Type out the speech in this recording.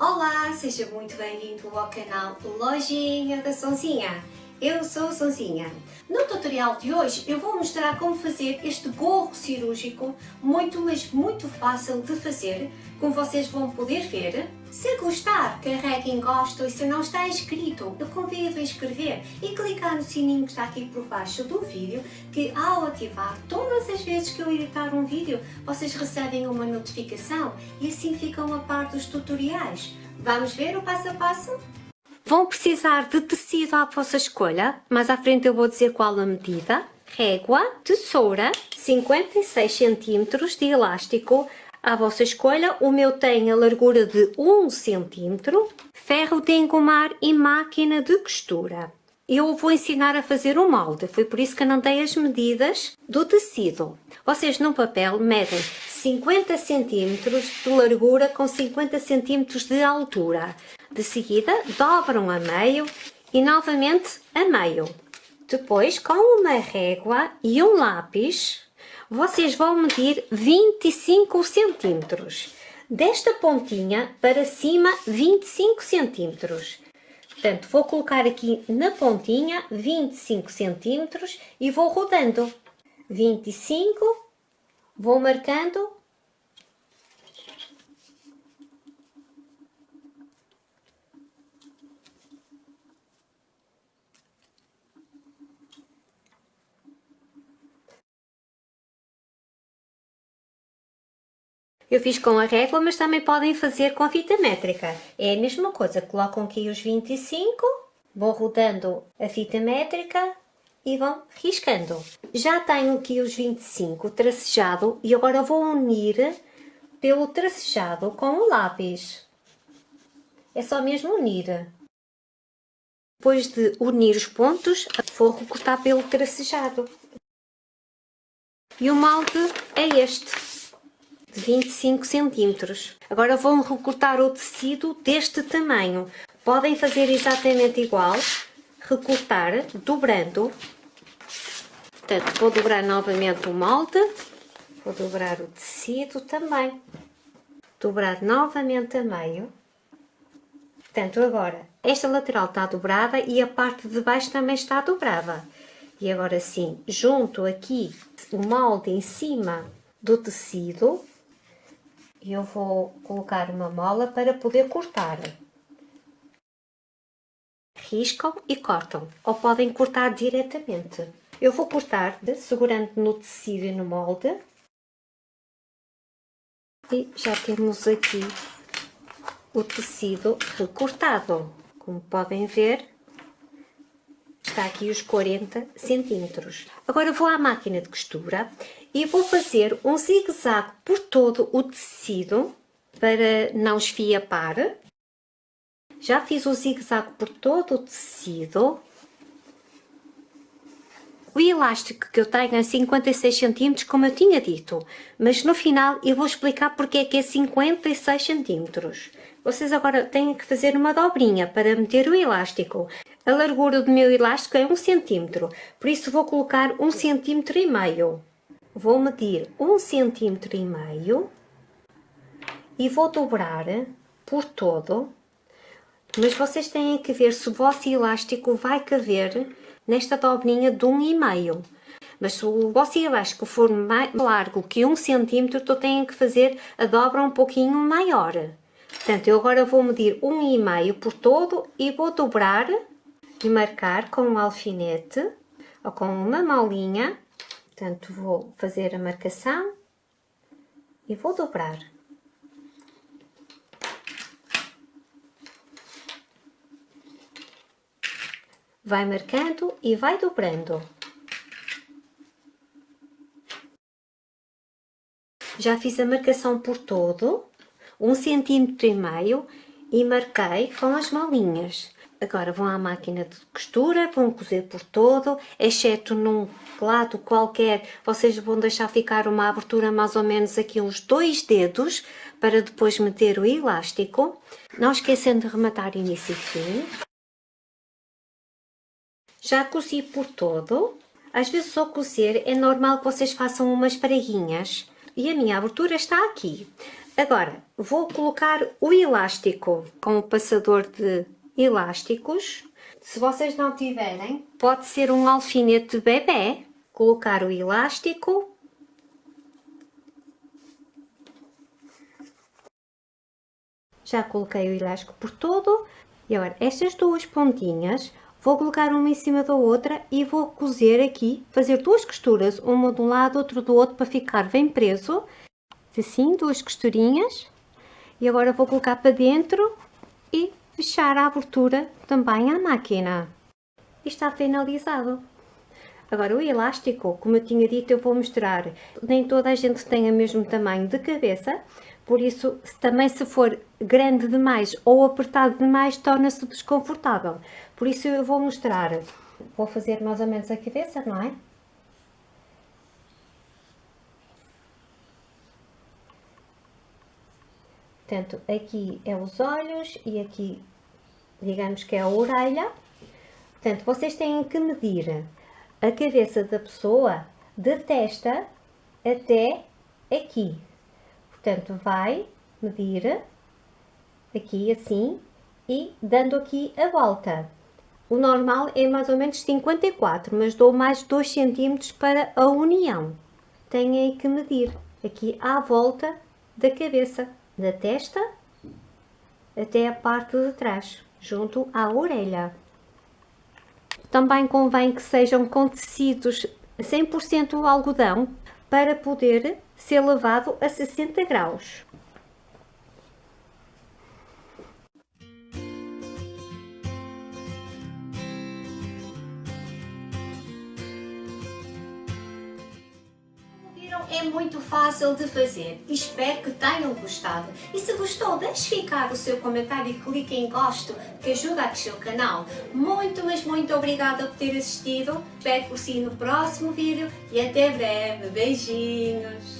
Olá, seja muito bem-vindo ao canal Lojinha da Sonzinha. Eu sou a Sonzinha. No tutorial de hoje eu vou mostrar como fazer este gorro cirúrgico muito, mas muito fácil de fazer, como vocês vão poder ver. Se gostar, carregue em gosto e se não está inscrito, eu convido a inscrever e clicar no sininho que está aqui por baixo do vídeo, que ao ativar todas as vezes que eu editar um vídeo, vocês recebem uma notificação e assim ficam a par dos tutoriais. Vamos ver o passo a passo? Vão precisar de tecido à vossa escolha, mas à frente eu vou dizer qual a medida. Régua, tesoura, 56 cm de elástico, à vossa escolha. O meu tem a largura de 1 cm, ferro de engomar e máquina de costura. Eu vou ensinar a fazer o molde, foi por isso que não dei as medidas do tecido. Vocês no papel medem 50 cm de largura com 50 cm de altura. De seguida, dobram a meio e novamente a meio. Depois, com uma régua e um lápis, vocês vão medir 25 centímetros. Desta pontinha para cima, 25 centímetros. Portanto, vou colocar aqui na pontinha 25 centímetros e vou rodando. 25, vou marcando. Eu fiz com a régua, mas também podem fazer com a fita métrica. É a mesma coisa, colocam aqui os 25, vão rodando a fita métrica e vão riscando. Já tenho aqui os 25 tracejado e agora vou unir pelo tracejado com o lápis. É só mesmo unir. Depois de unir os pontos, vou recortar pelo tracejado. E o molde é este de 25 centímetros. Agora vão recortar o tecido deste tamanho. Podem fazer exatamente igual, recortar, dobrando. Portanto, vou dobrar novamente o molde, vou dobrar o tecido também. Dobrar novamente a meio. Portanto, agora, esta lateral está dobrada e a parte de baixo também está dobrada. E agora sim, junto aqui o molde em cima do tecido, eu vou colocar uma mola para poder cortar. Riscam e cortam, ou podem cortar diretamente. Eu vou cortar segurando no tecido e no molde. E já temos aqui o tecido recortado. Como podem ver, está aqui os 40 centímetros. Agora vou à máquina de costura e vou fazer um zigue-zague por todo o tecido para não esfiapar. Já fiz o zigue-zague por todo o tecido. O elástico que eu tenho é 56 cm, como eu tinha dito, mas no final eu vou explicar porque é que é 56 cm. Vocês agora têm que fazer uma dobrinha para meter o elástico. A largura do meu elástico é 1 cm, por isso vou colocar 1 cm e meio vou medir um centímetro e meio e vou dobrar por todo, mas vocês têm que ver se o vosso elástico vai caber nesta dobrinha de um e meio. Mas se o vosso elástico for mais largo que um centímetro, então têm que fazer a dobra um pouquinho maior. Portanto, eu agora vou medir um e meio por todo e vou dobrar e marcar com um alfinete ou com uma molinha Portanto, vou fazer a marcação e vou dobrar. Vai marcando e vai dobrando. Já fiz a marcação por todo, um centímetro e meio, e marquei com as molinhas. Agora vão à máquina de costura, vão cozer por todo, exceto num lado qualquer, vocês vão deixar ficar uma abertura mais ou menos aqui uns dois dedos, para depois meter o elástico. Não esquecendo de rematar início e fim. Já cozi por todo. Às vezes ao cozer é normal que vocês façam umas preguinhas. E a minha abertura está aqui. Agora, vou colocar o elástico com o passador de elásticos. Se vocês não tiverem, pode ser um alfinete bebê. Colocar o elástico. Já coloquei o elástico por todo. E agora, estas duas pontinhas, vou colocar uma em cima da outra e vou cozer aqui, fazer duas costuras, uma de um lado, outra do outro, para ficar bem preso. Assim, duas costurinhas. E agora vou colocar para dentro e fechar a abertura também à máquina. E está finalizado. Agora o elástico, como eu tinha dito, eu vou mostrar. Nem toda a gente tem o mesmo tamanho de cabeça, por isso também se for grande demais ou apertado demais, torna-se desconfortável. Por isso eu vou mostrar, vou fazer mais ou menos a cabeça, não é? Portanto, aqui é os olhos e aqui, digamos que é a orelha. Portanto, vocês têm que medir a cabeça da pessoa de testa até aqui. Portanto, vai medir aqui assim e dando aqui a volta. O normal é mais ou menos 54, mas dou mais 2 cm para a união. Têm que medir aqui à volta da cabeça da testa até a parte de trás, junto à orelha. Também convém que sejam com tecidos 100% algodão para poder ser lavado a 60 graus. É muito fácil de fazer. Espero que tenham gostado. E se gostou, deixe ficar o seu comentário e clique em gosto, que ajuda a crescer o canal. Muito, mas muito obrigada por ter assistido. Espero por si no próximo vídeo e até breve. Beijinhos!